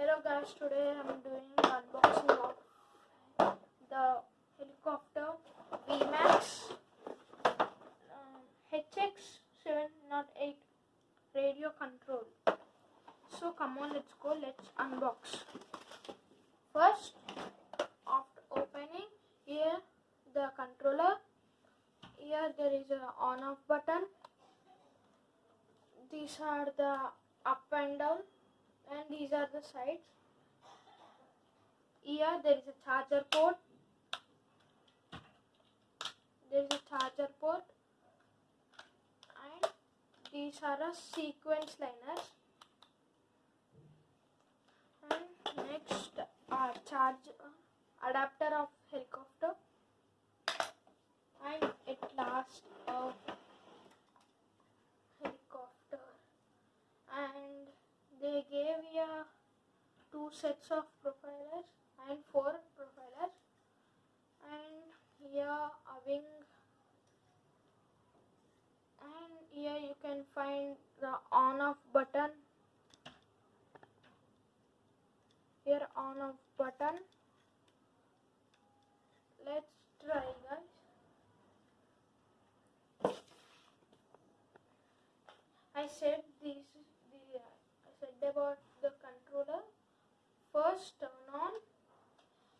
Hello guys, today I'm doing unboxing of the helicopter VMAX um, HX708 radio control. So come on, let's go, let's unbox. First, after opening, here the controller, here there is a on off button. These are the up and down and these are the sides. Here there is a charger port. There is a charger port. And these are a sequence liners. And next are charge uh, adapter of helicopter and at last of helicopter and you two sets of profilers and four profilers. And here a wing. And here you can find the on off button. Here on off button. Let's try guys. I said this the uh, I said about the controller first turn on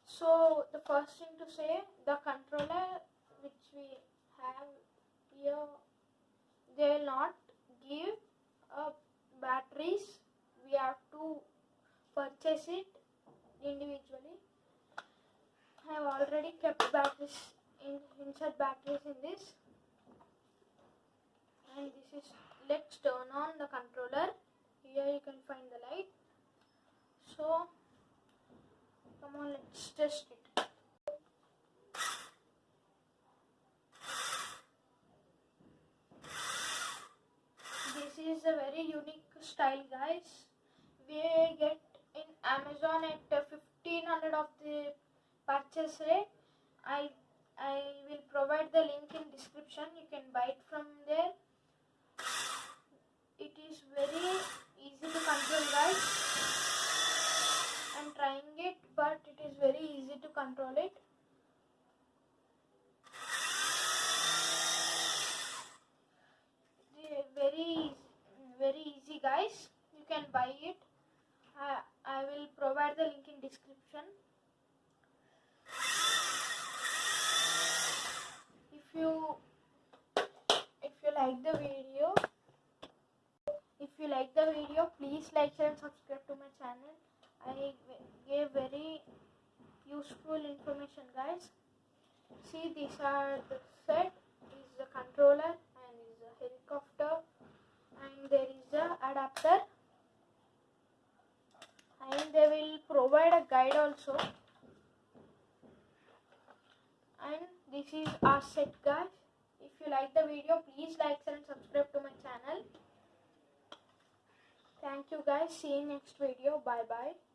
so the first thing to say the controller which we have here they will not give uh, batteries. We have to purchase it individually. I have already kept batteries in insert batteries in this. And this is let's turn on the controller here you can find the light. So come on let's test it. This is a very unique style guys. We get in amazon at uh, 1500 of the purchase rate. I i will provide the link in description. You can buy it from there it is very easy to control guys i'm trying it but it is very easy to control it. Very very easy guys. You can buy it. I, I will provide the link in description. If you if you like the video if you like the video please like share and subscribe to my channel. I gave very useful information guys. See these are the set. Is the controller and is a helicopter. And there is a adapter. And they will provide a guide also. And this is our set guys. If you like the video please like and subscribe to my channel. Thank you guys. See you next video. Bye bye